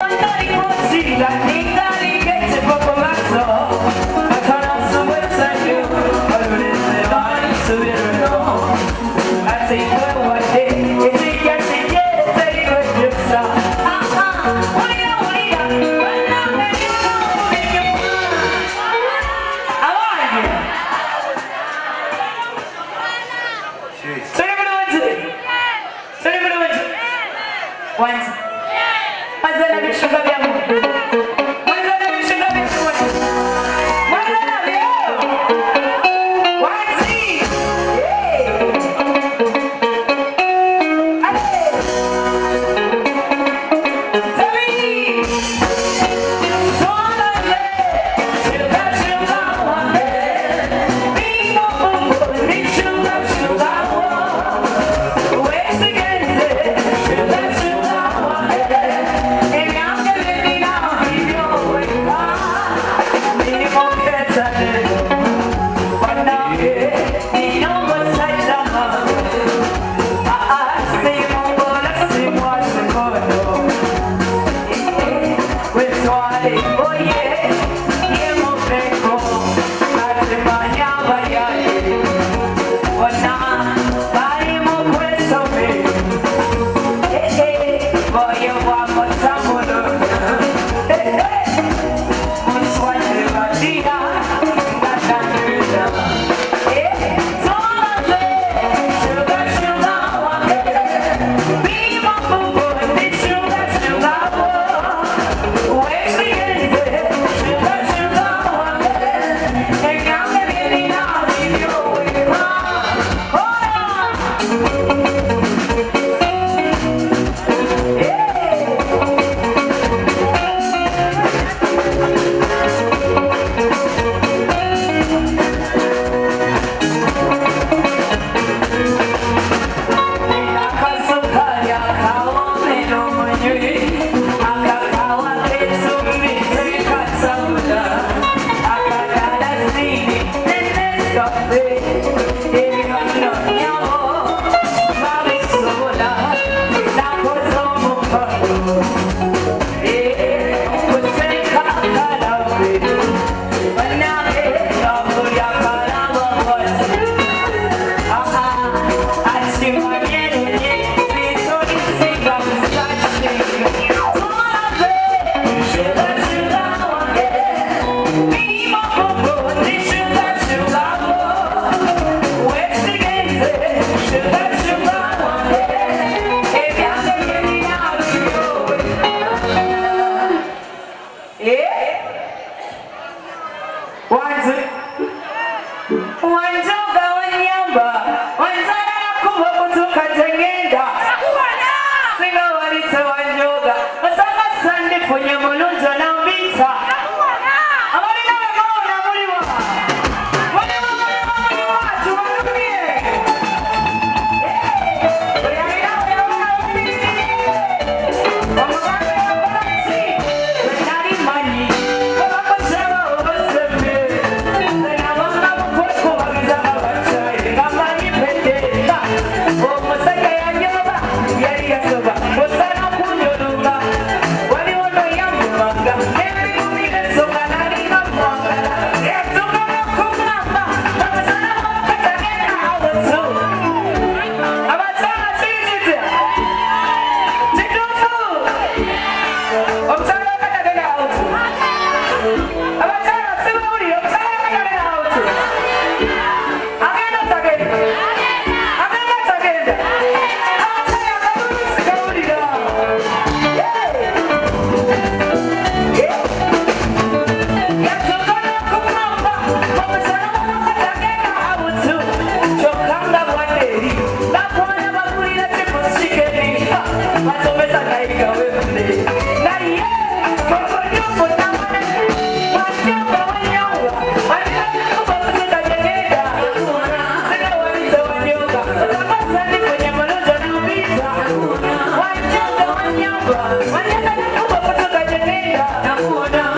Wanza. product. Lord.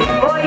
Boy,